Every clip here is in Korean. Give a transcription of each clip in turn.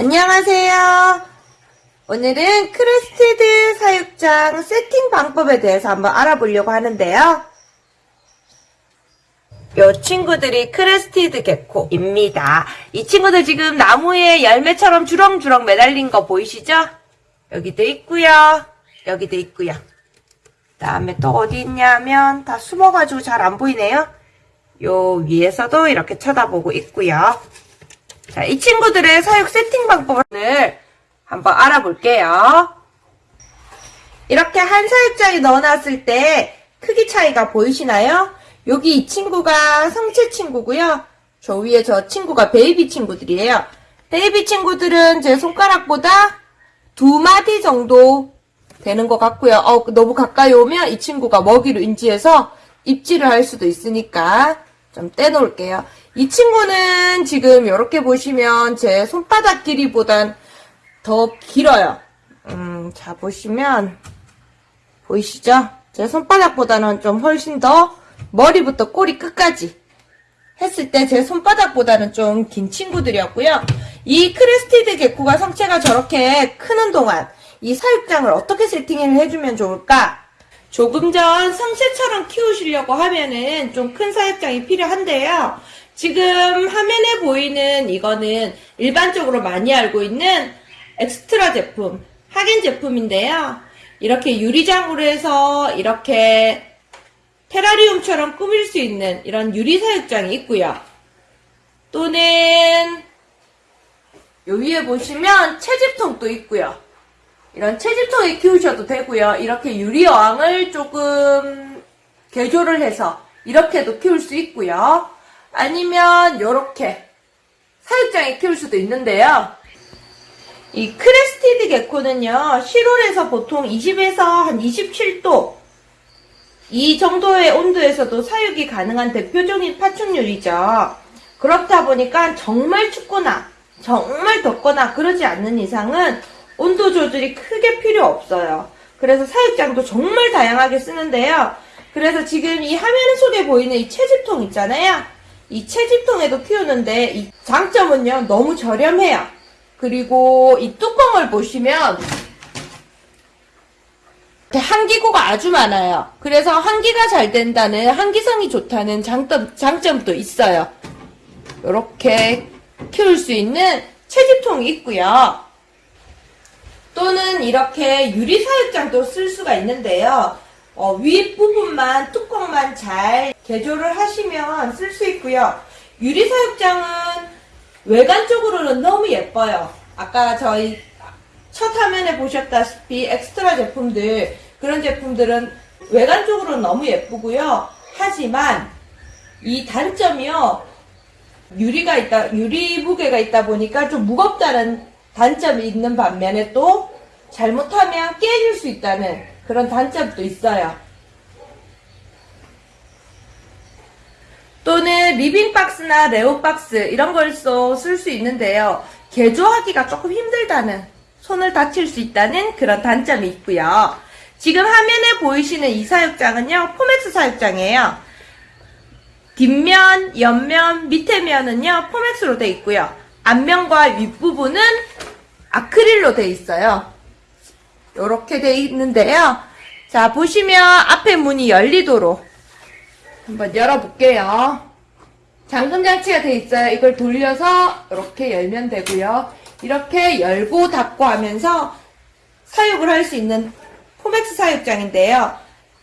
안녕하세요. 오늘은 crested 사육장 세팅 방법에 대해서 한번 알아보려고 하는데요. 요 친구들이 crested gecko입니다. 이 친구들 지금 나무에 열매처럼 주렁주렁 매달린 거 보이시죠? 여기도 있고요. 여기도 있고요. 다음에 또 어디 있냐면 다 숨어가지고 잘 안 보이네요. 요 위에서도 이렇게 쳐다보고 있고요. 자, 이 친구들의 사육 세팅 방법을 한번 알아볼게요. 이렇게 한 사육장에 넣어놨을 때 크기 차이가 보이시나요? 여기 이 친구가 성체 친구고요. 저 위에 저 친구가 베이비 친구들이에요. 베이비 친구들은 제 손가락보다 두 마디 정도 되는 것 같고요. 어, 너무 가까이 오면 이 친구가 먹이로 인지해서 입질을 할 수도 있으니까 좀 떼놓을게요. 이 친구는 지금 이렇게 보시면 제 손바닥 길이보단 더 길어요. 음, 자, 보시면, 보이시죠? 제 손바닥보다는 좀 훨씬 더 머리부터 꼬리 끝까지 했을 때 제 손바닥보다는 좀 긴 친구들이었고요. 이 crested gecko가 성체가 저렇게 크는 동안 이 사육장을 어떻게 세팅을 해주면 좋을까? 조금 전 성체처럼 키우시려고 하면은 좀 큰 사육장이 필요한데요. 지금 화면에 보이는 이거는 일반적으로 많이 알고 있는 엑스트라 제품, 하겐 제품인데요. 이렇게 유리장으로 해서 이렇게 테라리움처럼 꾸밀 수 있는 이런 유리 사육장이 있고요. 또는 요 위에 보시면 채집통도 있고요. 이런 채집통에 키우셔도 되고요. 이렇게 유리 어항을 조금 개조를 해서 이렇게도 키울 수 있고요. 아니면 이렇게 사육장에 키울 수도 있는데요. 이 crested gecko는요, 실온에서 보통 20에서 한 27도 이 정도의 온도에서도 사육이 가능한 대표적인 파충류이죠. 그렇다 보니까 정말 춥거나 정말 덥거나 그러지 않는 이상은 온도 조절이 크게 필요 없어요. 그래서 사육장도 정말 다양하게 쓰는데요. 그래서 지금 이 화면 속에 보이는 이 채집통 있잖아요. 이 채집통에도 키우는데 이 장점은요 너무 저렴해요. 그리고 이 뚜껑을 보시면 한기구가 아주 많아요. 그래서 한기가 잘 된다는 한기성이 좋다는 장점, 장점도 있어요. 이렇게 키울 수 있는 채집통이 있고요. 또는 이렇게 유리 사육장도 쓸 수가 있는데요. 어, 윗부분만 뚜껑만 잘 개조를 하시면 쓸 수 있고요. 유리 사육장은 외관적으로는 너무 예뻐요. 아까 저희 첫 화면에 보셨다시피 엑스트라 제품들 그런 제품들은 외관적으로는 너무 예쁘고요. 하지만 이 단점이요. 유리가 있다, 유리 무게가 있다 보니까 좀 무겁다는 단점이 있는 반면에 또 잘못하면 깨질 수 있다는 그런 단점도 있어요. 또는 리빙박스나 레오박스 이런 걸써 쓸수 있는데요. 개조하기가 조금 힘들다는 손을 다칠 수 있다는 그런 단점이 있고요. 지금 화면에 보이시는 이 사육장은요. 포맥스 사육장이에요. 뒷면, 옆면, 밑에 면은요. 포맥스로 되어 있고요. 앞면과 윗부분은 아크릴로 되어 있어요. 이렇게 되어 있는데요. 자 보시면 앞에 문이 열리도록 한번 열어볼게요. 잠금 장치가 되어 있어요. 이걸 돌려서 이렇게 열면 되고요. 이렇게 열고 닫고 하면서 사육을 할 수 있는 포맥스 사육장인데요.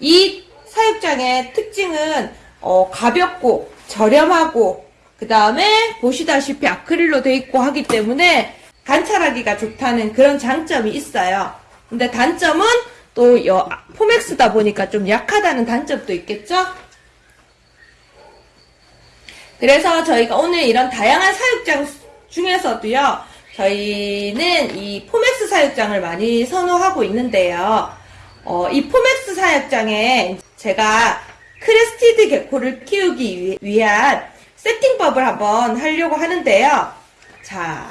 이 사육장의 특징은 어, 가볍고 저렴하고 그 다음에 보시다시피 아크릴로 되어 있고 하기 때문에 관찰하기가 좋다는 그런 장점이 있어요. 근데 단점은 또 여, 포맥스다 보니까 좀 약하다는 단점도 있겠죠? 그래서 저희가 오늘 이런 다양한 사육장 중에서도요, 저희는 이 포맥스 사육장을 많이 선호하고 있는데요. 어, 이 포맥스 사육장에 제가 crested gecko를 키우기 위한 세팅법을 한번 하려고 하는데요. 자,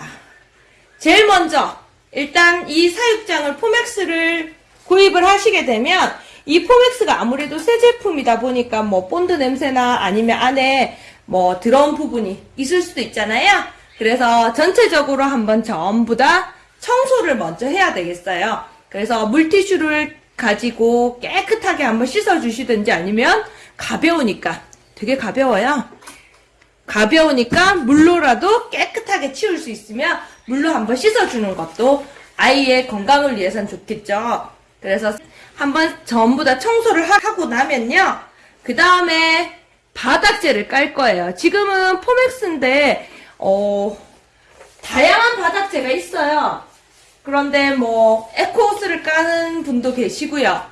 제일 먼저 일단 이 사육장을 포맥스를 구입을 하시게 되면 이 포맥스가 아무래도 새 제품이다 보니까 뭐 본드 냄새나 아니면 안에 뭐 들어온 부분이 있을 수도 있잖아요. 그래서 전체적으로 한번 전부 다 청소를 먼저 해야 되겠어요. 그래서 물티슈를 가지고 깨끗하게 한번 씻어주시든지 아니면 가벼우니까 되게 가벼워요. 가벼우니까 물로라도 깨끗하게 치울 수 있으면 물로 한번 씻어주는 것도 아이의 건강을 위해선 좋겠죠. 그래서 한번 전부 다 청소를 하- 하고 나면요. 그 다음에 바닥재를 깔 거예요. 지금은 포맥스인데, 어, 다양한 바닥재가 있어요. 그런데 뭐, 에코호스를 까는 분도 계시고요.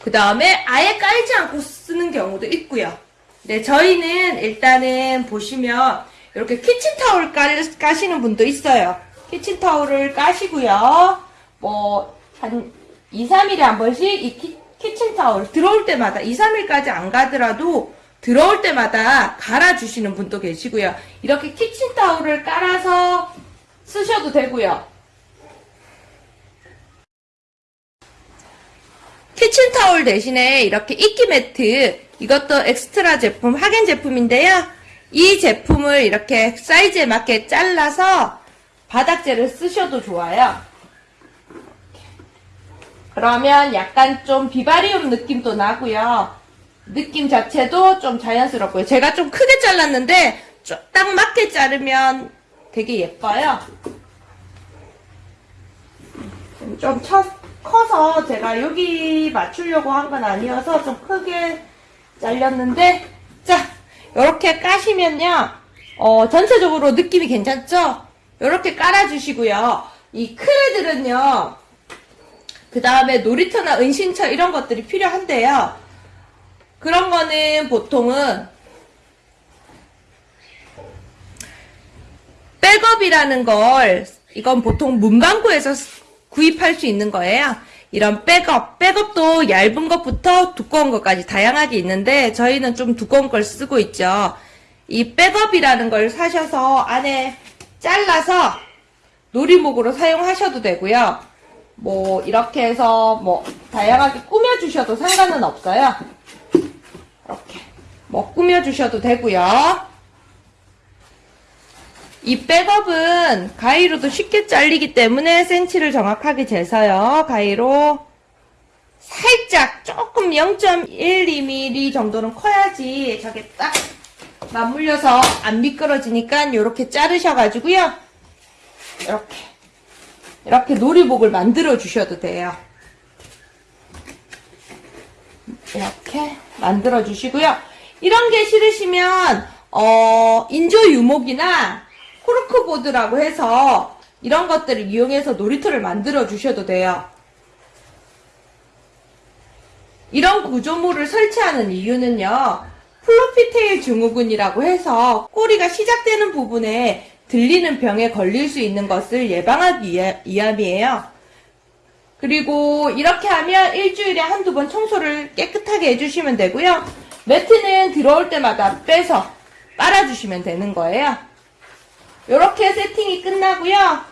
그 다음에 아예 깔지 않고 쓰는 경우도 있고요. 네, 저희는 일단은 보시면 이렇게 키친타올 까시는 분도 있어요. 키친타올을 까시고요. 뭐, 한 2, 3일에 한 번씩 이 키, 키친타올 들어올 때마다 2, 3일까지 안 가더라도 들어올 때마다 갈아주시는 분도 계시고요. 이렇게 키친타올을 깔아서 쓰셔도 되고요. 키친타올 대신에 이렇게 이끼 매트 이것도 엑소테라 제품 하겐 제품인데요. 이 제품을 이렇게 사이즈에 맞게 잘라서 바닥재를 쓰셔도 좋아요. 그러면 약간 좀 비바리움 느낌도 나고요. 느낌 자체도 좀 자연스럽고요. 제가 좀 크게 잘랐는데 좀딱 맞게 자르면 되게 예뻐요. 좀 쳐, 커서 제가 여기 맞추려고 한 건 아니어서 좀 크게 잘렸는데 자 이렇게 까시면요 어, 전체적으로 느낌이 괜찮죠? 이렇게 깔아주시고요 이 크레들은요 그 다음에 놀이터나 은신처 이런 것들이 필요한데요 그런 거는 보통은 백업이라는 걸 이건 보통 문방구에서 구입할 수 있는 거예요. 이런 백업, 백업도 얇은 것부터 두꺼운 것까지 다양하게 있는데 저희는 좀 두꺼운 걸 쓰고 있죠. 이 백업이라는 걸 사셔서 안에 잘라서 놀이목으로 사용하셔도 되고요. 뭐 이렇게 해서 뭐 다양하게 꾸며주셔도 상관은 없어요. 이렇게 뭐 꾸며주셔도 되고요. 이 백업은 가위로도 쉽게 잘리기 때문에 센치를 정확하게 재서요. 가위로 살짝 조금 0.12mm 정도는 커야지 저게 딱 맞물려서 안 미끄러지니까 이렇게 자르셔가지고요. 이렇게 이렇게 놀이복을 만들어 주셔도 돼요. 이렇게 만들어 주시고요. 이런 게 싫으시면 어, 인조 유목이나 코르크보드라고 해서 이런 것들을 이용해서 놀이터를 만들어 주셔도 돼요. 이런 구조물을 설치하는 이유는요. 플로피테일 증후군이라고 해서 꼬리가 시작되는 부분에 들리는 병에 걸릴 수 있는 것을 예방하기 위함이에요. 그리고 이렇게 하면 일주일에 한두 번 청소를 깨끗하게 해주시면 되고요. 매트는 들어올 때마다 빼서 빨아주시면 되는 거예요. 이렇게 세팅이 끝나고요.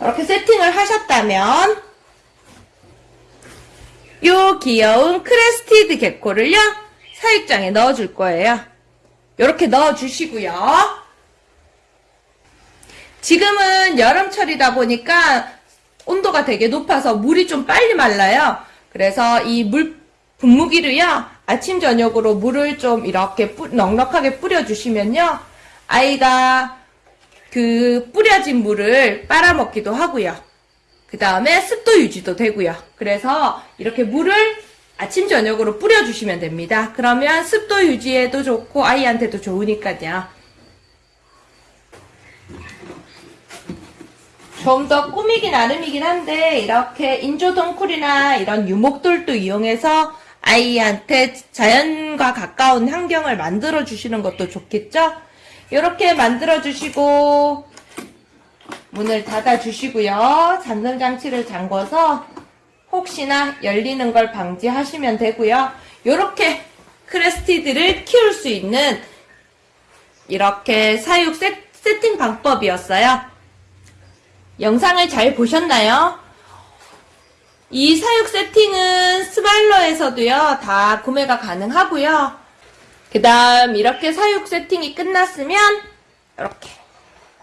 이렇게 세팅을 하셨다면 요 귀여운 crested gecko를요 사육장에 넣어줄 거예요. 이렇게 넣어주시고요. 지금은 여름철이다 보니까 온도가 되게 높아서 물이 좀 빨리 말라요. 그래서 이 물 분무기를요 아침 저녁으로 물을 좀 이렇게 뿌- 넉넉하게 뿌려주시면요 아이가 그 뿌려진 물을 빨아먹기도 하고요. 그 다음에 습도 유지도 되고요. 그래서 이렇게 물을 아침 저녁으로 뿌려주시면 됩니다. 그러면 습도 유지에도 좋고 아이한테도 좋으니까요. 좀 더 꾸미기 나름이긴 한데 이렇게 인조덩쿨이나 이런 유목돌도 이용해서 아이한테 자연과 가까운 환경을 만들어 주시는 것도 좋겠죠? 이렇게 만들어 주시고 문을 닫아 주시고요. 잠금 장치를 잠궈서 혹시나 열리는 걸 방지하시면 되고요. 이렇게 크레스티드를 키울 수 있는 이렇게 사육 세, 세팅 방법이었어요. 영상을 잘 보셨나요? 이 사육 세팅은 스발러에서도요, 다 구매가 가능하고요. 그 다음 이렇게 사육 세팅이 끝났으면 이렇게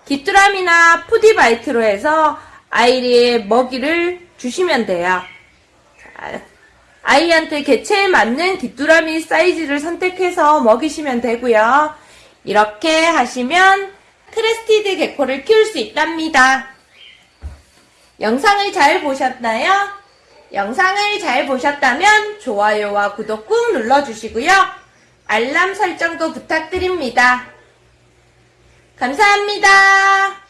귀뚜라미나 푸디바이트로 해서 아이의 먹이를 주시면 돼요. 자, 아이한테 개체에 맞는 귀뚜라미 사이즈를 선택해서 먹이시면 되고요. 이렇게 하시면 crested gecko를 키울 수 있답니다. 영상을 잘 보셨나요? 영상을 잘 보셨다면 좋아요와 구독 꾹 눌러주시고요. 알람 설정도 부탁드립니다. 감사합니다.